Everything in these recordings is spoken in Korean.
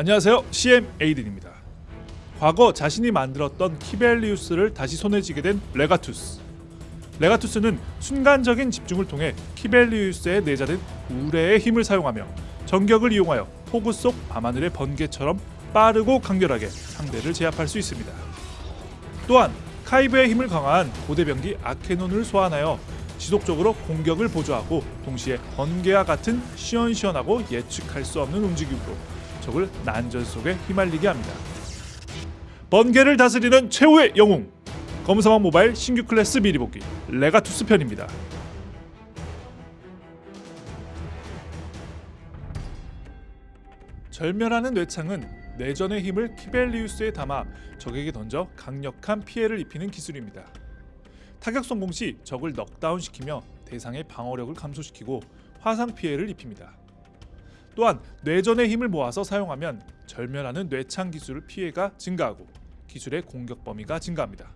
안녕하세요. CM 에이든입니다. 과거 자신이 만들었던 키벨리우스를 다시 손에 쥐게 된 레가투스. 레가투스는 순간적인 집중을 통해 키벨리우스에 내재된 우레의 힘을 사용하며 전격을 이용하여 폭우 속 밤하늘의 번개처럼 빠르고 강렬하게 상대를 제압할 수 있습니다. 또한 카이브의 힘을 강화한 고대병기 아케논을 소환하여 지속적으로 공격을 보조하고 동시에 번개와 같은 시원시원하고 예측할 수 없는 움직임으로 적을 난전 속에 휘말리게 합니다. 번개를 다스리는 최후의 영웅 검사망 모바일 신규 클래스 미리 보기 레가투스 편입니다. 절멸하는 뇌창은 내전의 힘을 키벨리우스에 담아 적에게 던져 강력한 피해를 입히는 기술입니다. 타격 성공 시 적을 넉다운시키며 대상의 방어력을 감소시키고 화상 피해를 입힙니다. 또한 뇌전의 힘을 모아서 사용하면 절멸하는 뇌창 기술을 피해가 증가하고 기술의 공격 범위가 증가합니다.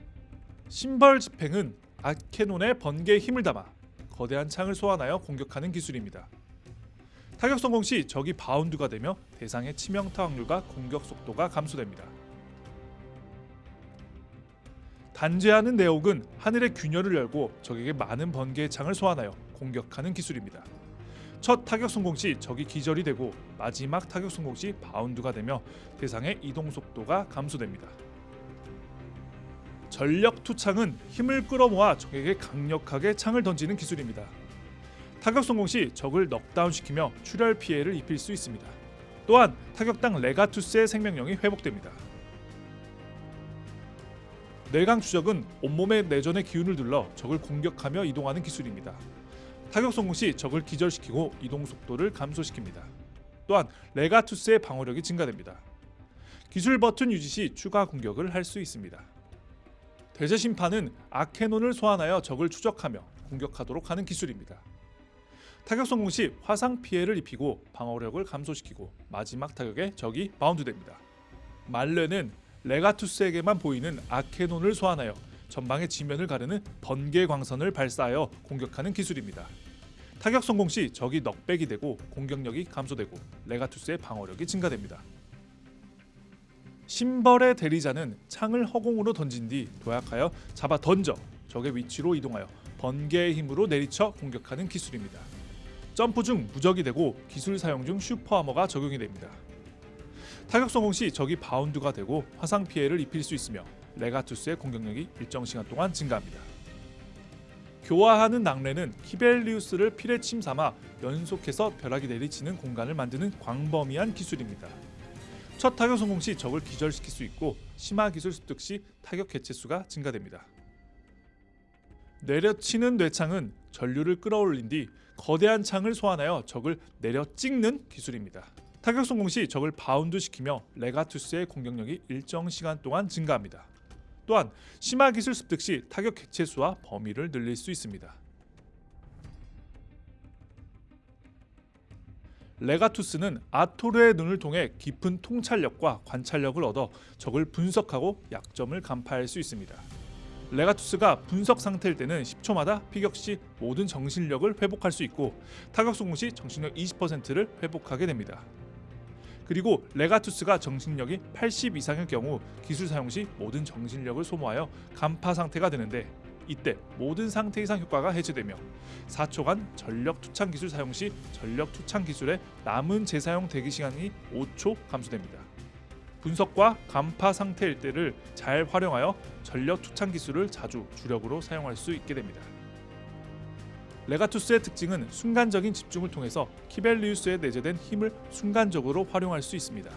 심벌 집행은 아케논의 번개의 힘을 담아 거대한 창을 소환하여 공격하는 기술입니다. 타격 성공 시 적이 바운드가 되며 대상의 치명타 확률과 공격 속도가 감소됩니다. 단죄하는 내옥은 하늘의 균열을 열고 적에게 많은 번개의 창을 소환하여 공격하는 기술입니다. 첫 타격 성공 시 적이 기절이 되고 마지막 타격 성공 시 바운드가 되며 대상의 이동 속도가 감소됩니다. 전력 투창은 힘을 끌어모아 적에게 강력하게 창을 던지는 기술입니다. 타격 성공 시 적을 넉다운시키며 출혈 피해를 입힐 수 있습니다. 또한 타격당 레가투스의 생명력이 회복됩니다. 뇌광 추적은 온몸의 뇌전의 기운을 둘러 적을 공격하며 이동하는 기술입니다. 타격 성공 시 적을 기절시키고 이동 속도를 감소시킵니다. 또한 레가투스의 방어력이 증가됩니다. 기술 버튼 유지 시 추가 공격을 할 수 있습니다. 대제 심판은 아케논을 소환하여 적을 추적하며 공격하도록 하는 기술입니다. 타격 성공 시 화상 피해를 입히고 방어력을 감소시키고 마지막 타격에 적이 바운드됩니다. 말레는 레가투스에게만 보이는 아케논을 소환하여 전방의 지면을 가르는 번개 광선을 발사하여 공격하는 기술입니다. 타격 성공 시 적이 knockback이 되고 공격력이 감소되고 레가투스의 방어력이 증가됩니다. 신벌의 대리자는 창을 허공으로 던진 뒤 도약하여 잡아 던져 적의 위치로 이동하여 번개의 힘으로 내리쳐 공격하는 기술입니다. 점프 중 무적이 되고 기술 사용 중 super armor가 적용이 됩니다. 타격 성공 시 적이 바운드가 되고 화상 피해를 입힐 수 있으며 레가투스의 공격력이 일정 시간 동안 증가합니다. 교화하는 낙뢰는 키벨리우스를 피뢰침 삼아 연속해서 벼락이 내리치는 공간을 만드는 광범위한 기술입니다. 첫 타격 성공 시 적을 기절시킬 수 있고 심화 기술 습득 시 타격 개체 수가 증가됩니다. 내려치는 뇌창은 전류를 끌어올린 뒤 거대한 창을 소환하여 적을 내려 찍는 기술입니다. 타격 성공 시 적을 바운드 시키며 레가투스의 공격력이 일정 시간 동안 증가합니다. 또한 심화 기술 습득 시 타격 객체 수와 범위를 늘릴 수 있습니다. 레가투스는 아토르의 눈을 통해 깊은 통찰력과 관찰력을 얻어 적을 분석하고 약점을 간파할 수 있습니다. 레가투스가 분석 상태일 때는 10초마다 피격 시 모든 정신력을 회복할 수 있고 타격 성공 시 정신력 20%를 회복하게 됩니다. 그리고 레가투스가 정신력이 80 이상의 경우 기술 사용 시 모든 정신력을 소모하여 간파 상태가 되는데 이때 모든 상태 이상 효과가 해제되며 4초간 전력 투창 기술 사용 시 전력 투창 기술의 남은 재사용 대기 시간이 5초 감소됩니다. 분석과 간파 상태일 때를 잘 활용하여 전력 투창 기술을 자주 주력으로 사용할 수 있게 됩니다. 레가투스의 특징은 순간적인 집중을 통해서 키벨리우스에 내재된 힘을 순간적으로 활용할 수 있습니다.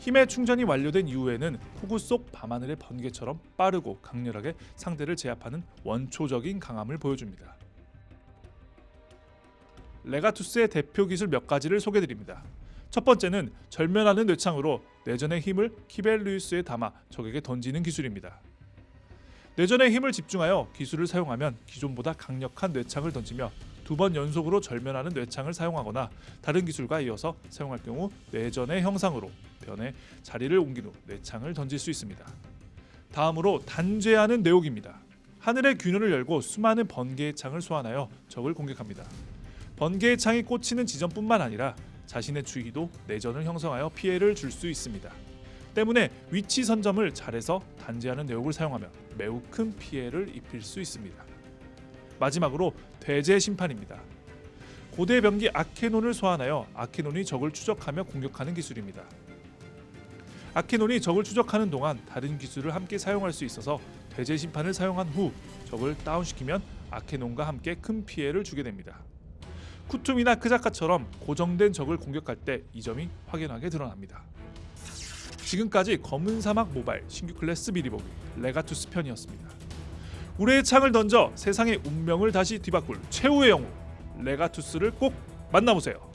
힘의 충전이 완료된 이후에는 폭우 속 밤하늘의 번개처럼 빠르고 강렬하게 상대를 제압하는 원초적인 강함을 보여줍니다. 레가투스의 대표 기술 몇 가지를 소개드립니다. 첫 번째는 절면하는 뇌창으로 내전의 힘을 키벨리우스에 담아 적에게 던지는 기술입니다. 내전의 힘을 집중하여 기술을 사용하면 기존보다 강력한 뇌창을 던지며 두 번 연속으로 절면하는 뇌창을 사용하거나 다른 기술과 이어서 사용할 경우 내전의 형상으로 변해 자리를 옮긴 후 뇌창을 던질 수 있습니다. 다음으로 단죄하는 내옥입니다. 하늘의 균열을 열고 수많은 번개의 창을 소환하여 적을 공격합니다. 번개의 창이 꽂히는 지점뿐만 아니라 자신의 주위도 내전을 형성하여 피해를 줄 수 있습니다. 때문에 위치 선점을 잘해서 단지하는 내용을 사용하면 매우 큰 피해를 입힐 수 있습니다. 마지막으로 대제 심판입니다. 고대 병기 아케논을 소환하여 아케논이 적을 추적하며 공격하는 기술입니다. 아케논이 적을 추적하는 동안 다른 기술을 함께 사용할 수 있어서 대제 심판을 사용한 후 적을 다운시키면 아케논과 함께 큰 피해를 주게 됩니다. 쿠툼이나 크자카처럼 고정된 적을 공격할 때 이 점이 확연하게 드러납니다. 지금까지 검은 사막 모바일 신규 클래스 미리 보기 레가투스 편이었습니다. 우레의 창을 던져 세상의 운명을 다시 뒤바꿀 최후의 영웅 레가투스를 꼭 만나보세요.